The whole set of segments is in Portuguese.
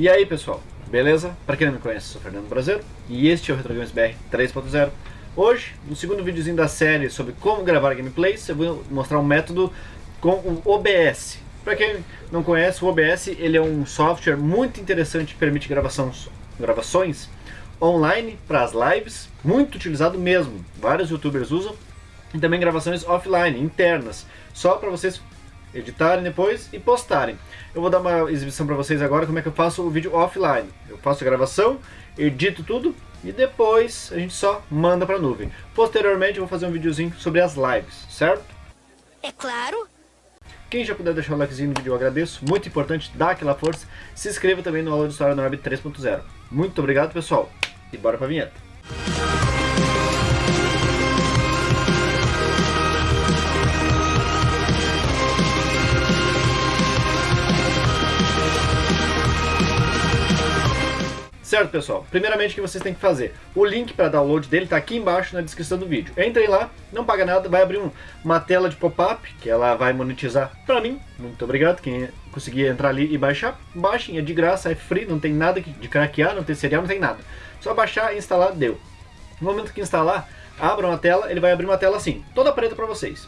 E aí pessoal, beleza? Para quem não me conhece, sou Fernando Brasileiro e este é o Retro Games BR 3.0. Hoje, no segundo videozinho da série sobre como gravar gameplays, eu vou mostrar um método com o OBS. Para quem não conhece, o OBS ele é um software muito interessante que permite gravações, gravações online para as lives, muito utilizado mesmo. Vários youtubers usam. E também gravações offline, internas, só para vocês editarem depois e postarem. Eu vou dar uma exibição para vocês agora como é que eu faço o vídeo offline. Eu faço a gravação, edito tudo e depois a gente só manda para a nuvem. Posteriormente eu vou fazer um videozinho sobre as lives, certo? É claro. Quem já puder deixar o likezinho no vídeo eu agradeço, muito importante, dá aquela força. Se inscreva também no Aula de História da Web 3.0. Muito obrigado pessoal e bora para a vinheta. Certo, pessoal? Primeiramente, o que vocês têm que fazer? O link para download dele está aqui embaixo na descrição do vídeo. Entrem lá, não paga nada, vai abrir um, uma tela de pop-up, que ela vai monetizar para mim. Muito obrigado, quem conseguir entrar ali e baixar. Baixem, é de graça, é free, não tem nada de craquear, não tem serial, não tem nada. Só baixar instalar, deu. No momento que instalar, abram a tela, ele vai abrir uma tela assim, toda preta para vocês.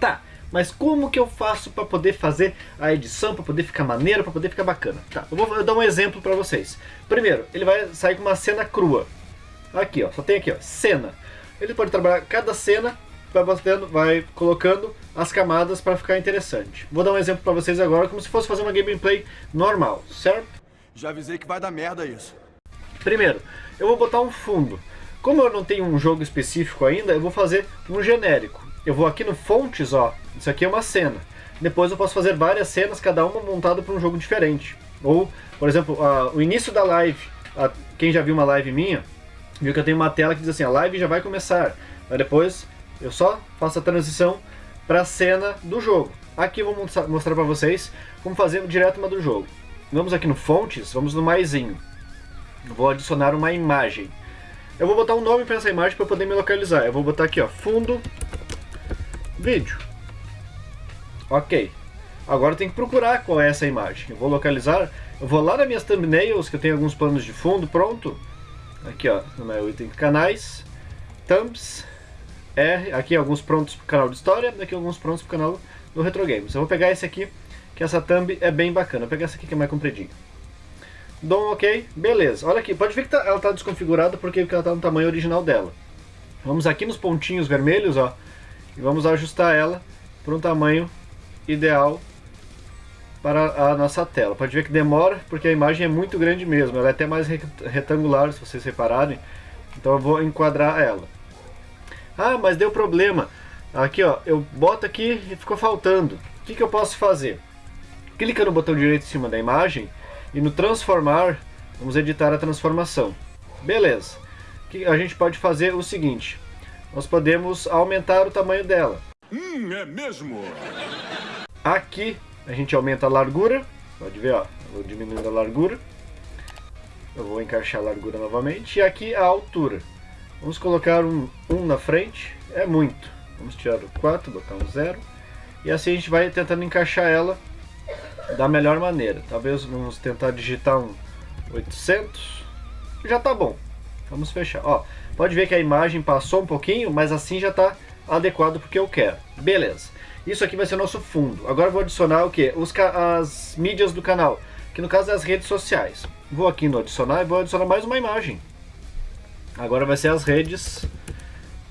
Tá, mas como que eu faço para poder fazer a edição, para poder ficar maneiro, para poder ficar bacana? Tá, eu vou dar um exemplo para vocês. Primeiro, ele vai sair com uma cena crua. Aqui, ó, só tem aqui, ó, cena. Ele pode trabalhar cada cena, vai, botando, vai colocando as camadas para ficar interessante. Vou dar um exemplo para vocês agora, como se fosse fazer uma gameplay normal, certo? Já avisei que vai dar merda isso. Primeiro, eu vou botar um fundo. Como eu não tenho um jogo específico ainda, eu vou fazer um genérico eu vou aqui no fontes, ó, isso aqui é uma cena. Depois eu posso fazer várias cenas, cada uma montada para um jogo diferente. Ou, por exemplo, uh, o início da live, uh, quem já viu uma live minha, viu que eu tenho uma tela que diz assim, a live já vai começar. Aí depois eu só faço a transição para a cena do jogo. Aqui eu vou mostrar para vocês como fazer direto uma do jogo. Vamos aqui no fontes, vamos no maisinho. Vou adicionar uma imagem. Eu vou botar um nome para essa imagem para poder me localizar. Eu vou botar aqui, ó, fundo vídeo. Ok. Agora tem que procurar qual é essa imagem. Eu vou localizar, eu vou lá nas minhas thumbnails, que eu tenho alguns planos de fundo, pronto. Aqui ó, no meu item canais, thumbs, R, aqui alguns prontos para o canal de história, aqui alguns prontos para o canal do Retro Games. Eu vou pegar esse aqui, que essa thumb é bem bacana. Vou pegar essa aqui que é mais compridinha. Dou um ok, beleza. Olha aqui, pode ver que tá, ela está desconfigurada porque ela está no tamanho original dela. Vamos aqui nos pontinhos vermelhos, ó e vamos ajustar ela para um tamanho ideal para a nossa tela. Pode ver que demora, porque a imagem é muito grande mesmo, ela é até mais retangular, se vocês repararem. Então eu vou enquadrar ela. Ah, mas deu problema. Aqui ó, eu boto aqui e ficou faltando. O que, que eu posso fazer? Clica no botão direito em cima da imagem e no transformar, vamos editar a transformação. Beleza. A gente pode fazer o seguinte, nós podemos aumentar o tamanho dela. Hum, é mesmo? Aqui a gente aumenta a largura, pode ver, ó, eu vou diminuindo a largura. Eu vou encaixar a largura novamente. E aqui a altura. Vamos colocar um 1 na frente, é muito. Vamos tirar o 4, botar um 0. E assim a gente vai tentando encaixar ela da melhor maneira. Talvez vamos tentar digitar um 800. Já tá bom. Vamos fechar. Ó, pode ver que a imagem passou um pouquinho, mas assim já está adequado porque eu quero. Beleza. Isso aqui vai ser o nosso fundo. Agora vou adicionar o que? as mídias do canal, que no caso é as redes sociais. Vou aqui no adicionar e vou adicionar mais uma imagem. Agora vai ser as redes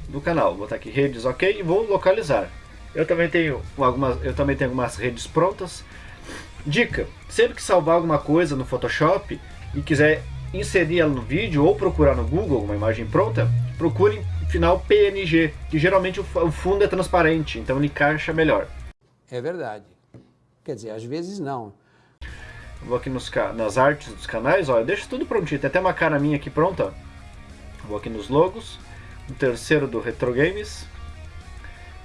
do canal. Vou botar aqui redes, ok, e vou localizar. Eu também tenho algumas, eu também tenho algumas redes prontas. Dica: sempre que salvar alguma coisa no Photoshop e quiser inserir ela no vídeo ou procurar no Google uma imagem pronta, procure final PNG, que geralmente o fundo é transparente, então ele encaixa melhor. É verdade. Quer dizer, às vezes não. Vou aqui nos, nas artes dos canais, eu deixo tudo prontinho, tem até uma cara minha aqui pronta. Vou aqui nos logos, o terceiro do Retro Games,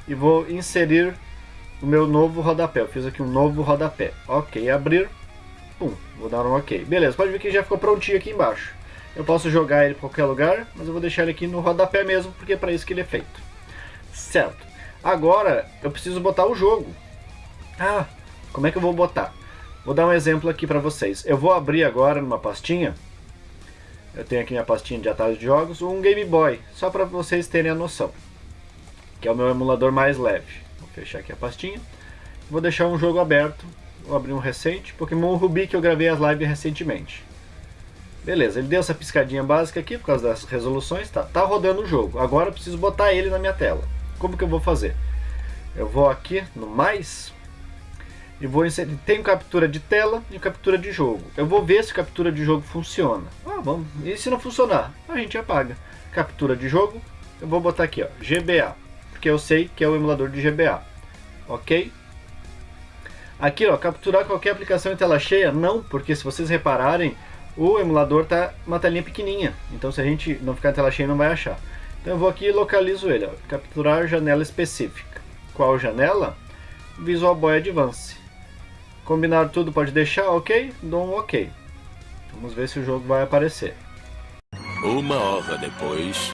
e vou inserir o meu novo rodapé. Eu fiz aqui um novo rodapé. Ok, abrir. Pum, vou dar um ok. Beleza, pode ver que já ficou prontinho aqui embaixo. Eu posso jogar ele em qualquer lugar, mas eu vou deixar ele aqui no rodapé mesmo, porque é para isso que ele é feito. Certo. Agora, eu preciso botar o jogo. Ah, como é que eu vou botar? Vou dar um exemplo aqui para vocês. Eu vou abrir agora numa pastinha, eu tenho aqui minha pastinha de atalhos de jogos, um Game Boy, só para vocês terem a noção. Que é o meu emulador mais leve. Vou fechar aqui a pastinha. Vou deixar um jogo aberto, vou abrir um recente, Pokémon Ruby que eu gravei as lives recentemente. Beleza, ele deu essa piscadinha básica aqui por causa das resoluções, tá, tá rodando o jogo. Agora eu preciso botar ele na minha tela. Como que eu vou fazer? Eu vou aqui no mais e vou inserir. Tem captura de tela e captura de jogo. Eu vou ver se captura de jogo funciona. Ah, vamos. E se não funcionar, a gente apaga. Captura de jogo, eu vou botar aqui, ó, GBA, porque eu sei que é o emulador de GBA. OK? Aqui, ó, capturar qualquer aplicação em tela cheia, não, porque se vocês repararem, o emulador tá uma telinha pequenininha. Então se a gente não ficar em tela cheia, não vai achar. Então eu vou aqui e localizo ele, ó, capturar janela específica. Qual janela? Visual Boy Advance. Combinar tudo pode deixar, ok? Dou um ok. Vamos ver se o jogo vai aparecer. Uma hora depois.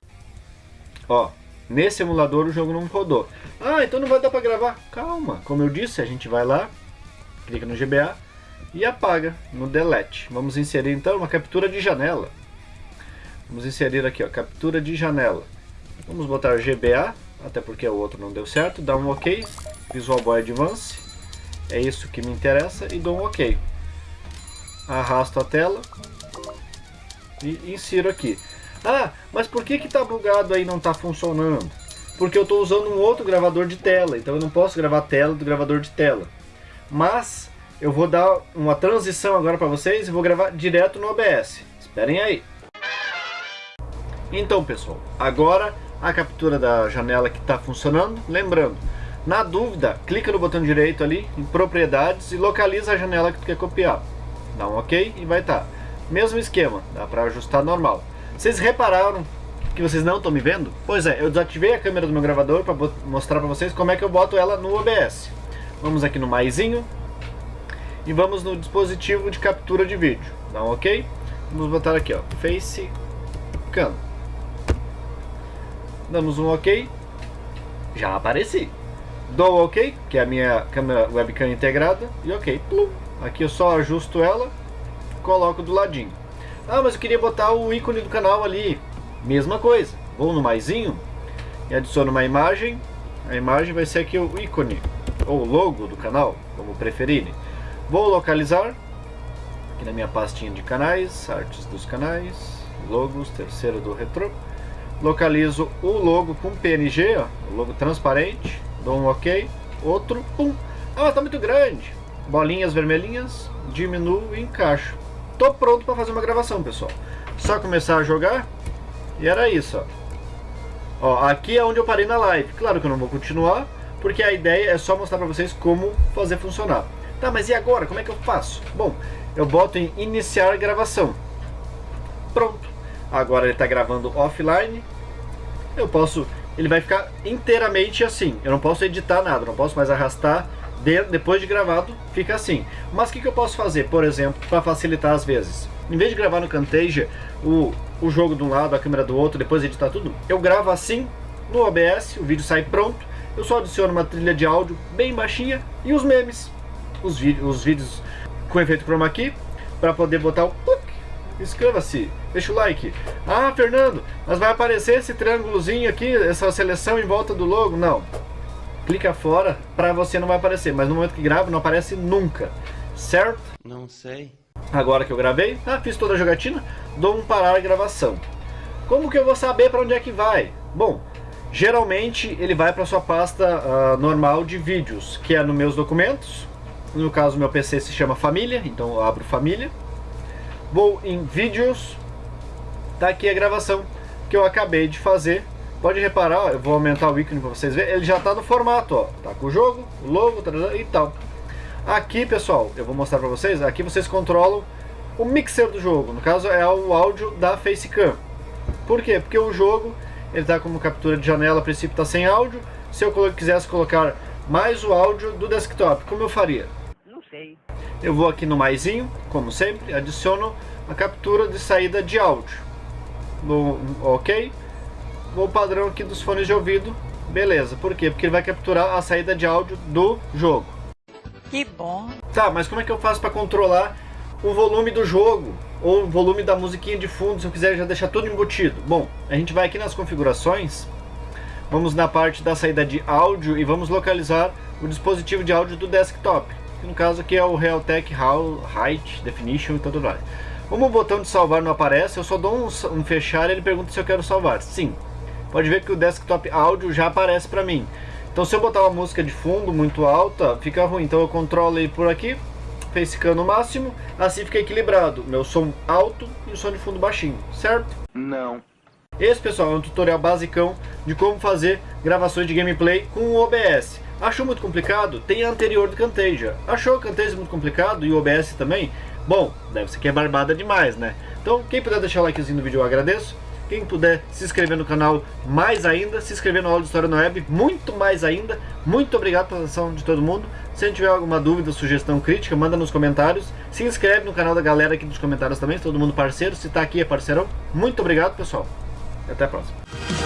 Ó, nesse emulador o jogo não rodou. Ah, então não vai dar para gravar. Calma, como eu disse, a gente vai lá, clica no GBA e apaga no delete. Vamos inserir então uma captura de janela. Vamos inserir aqui, ó, captura de janela. Vamos botar GBA, até porque o outro não deu certo, dá um OK, Visual Boy Advance, é isso que me interessa, e dou um OK. Arrasto a tela e insiro aqui. Ah, mas por que que tá bugado aí não tá funcionando? Porque eu estou usando um outro gravador de tela, então eu não posso gravar tela do gravador de tela. Mas eu vou dar uma transição agora para vocês e vou gravar direto no OBS. Esperem aí. Então pessoal, agora a captura da janela que está funcionando. Lembrando, na dúvida, clica no botão direito ali em propriedades e localiza a janela que tu quer copiar. Dá um ok e vai estar. Tá. Mesmo esquema, dá para ajustar normal. Vocês repararam que vocês não estão me vendo? Pois é, eu desativei a câmera do meu gravador para mostrar para vocês como é que eu boto ela no OBS. Vamos aqui no maisinho, e vamos no dispositivo de captura de vídeo. Dá um ok? Vamos botar aqui, ó, Face Cam. Damos um ok. Já apareci. Dou ok, que é a minha câmera webcam integrada. E ok. Plum. Aqui eu só ajusto ela, coloco do ladinho. Ah, mas eu queria botar o ícone do canal ali. Mesma coisa. Vou no maisinho e adiciono uma imagem. A imagem vai ser aqui o ícone, ou logo do canal, como preferirem. Vou localizar aqui na minha pastinha de canais, artes dos canais, logos, terceiro do retro. Localizo o logo com PNG, ó, o logo transparente, dou um OK, outro, pum. Ah, tá muito grande. Bolinhas vermelhinhas, diminuo e encaixo. Tô pronto para fazer uma gravação, pessoal. Só começar a jogar e era isso, ó. Ó, aqui é onde eu parei na live. Claro que eu não vou continuar, porque a ideia é só mostrar para vocês como fazer funcionar. Tá, mas e agora? Como é que eu faço? Bom, eu boto em iniciar gravação. Pronto. Agora ele está gravando offline. Eu posso... Ele vai ficar inteiramente assim. Eu não posso editar nada, não posso mais arrastar. De, depois de gravado, fica assim. Mas o que, que eu posso fazer, por exemplo, para facilitar as vezes? Em vez de gravar no Camtasia o, o jogo de um lado, a câmera do outro, depois editar tudo, eu gravo assim no OBS, o vídeo sai pronto. Eu só adiciono uma trilha de áudio bem baixinha e os memes os, os vídeos com efeito chroma key para poder botar o inscreva-se, deixa o like. Ah, Fernando, mas vai aparecer esse triângulozinho aqui, essa seleção em volta do logo? Não. Clica fora para você não vai aparecer, mas no momento que gravo não aparece nunca, certo? Não sei. Agora que eu gravei, ah, fiz toda a jogatina, dou um parar a gravação. Como que eu vou saber para onde é que vai? Bom, geralmente ele vai para sua pasta uh, normal de vídeos, que é nos meus documentos, no caso, meu PC se chama Família, então eu abro Família. Vou em Vídeos. Tá aqui a gravação que eu acabei de fazer. Pode reparar, ó, eu vou aumentar o ícone para vocês verem. Ele já está no formato, ó. Tá com o jogo, o logo e tal. Aqui, pessoal, eu vou mostrar para vocês. Aqui vocês controlam o mixer do jogo. No caso, é o áudio da Facecam. Por quê? Porque o jogo ele está como captura de janela, a princípio está sem áudio. Se eu quisesse colocar mais o áudio do desktop, como eu faria? sei. Eu vou aqui no maisinho, como sempre, adiciono a captura de saída de áudio. No, ok. Vou padrão aqui dos fones de ouvido. Beleza, por quê? Porque ele vai capturar a saída de áudio do jogo. Que bom. Tá, mas como é que eu faço para controlar o volume do jogo? Ou o volume da musiquinha de fundo, se eu quiser já deixar tudo embutido? Bom, a gente vai aqui nas configurações, vamos na parte da saída de áudio e vamos localizar o dispositivo de áudio do desktop. Que no caso aqui é o Realtek Height Definition e tudo mais. Como o botão de salvar não aparece, eu só dou um, um fechar e ele pergunta se eu quero salvar. Sim, pode ver que o desktop áudio já aparece para mim. Então se eu botar uma música de fundo muito alta, fica ruim. Então eu controlo ele por aqui, facecam no máximo, assim fica equilibrado. Meu som alto e o som de fundo baixinho, certo? Não. Esse, pessoal, é um tutorial basicão de como fazer gravações de gameplay com o OBS. Achou muito complicado? Tem a anterior do Camtasia. Achou o Camtasia muito complicado e o OBS também? Bom, deve ser que é barbada demais, né? Então, quem puder deixar o likezinho no vídeo eu agradeço. Quem puder se inscrever no canal, mais ainda. Se inscrever no aula de História na Web, muito mais ainda. Muito obrigado pela atenção de todo mundo. Se tiver alguma dúvida, sugestão, crítica, manda nos comentários. Se inscreve no canal da galera aqui dos comentários também, todo mundo parceiro. Se tá aqui é parceirão. Muito obrigado, pessoal. Até a próxima.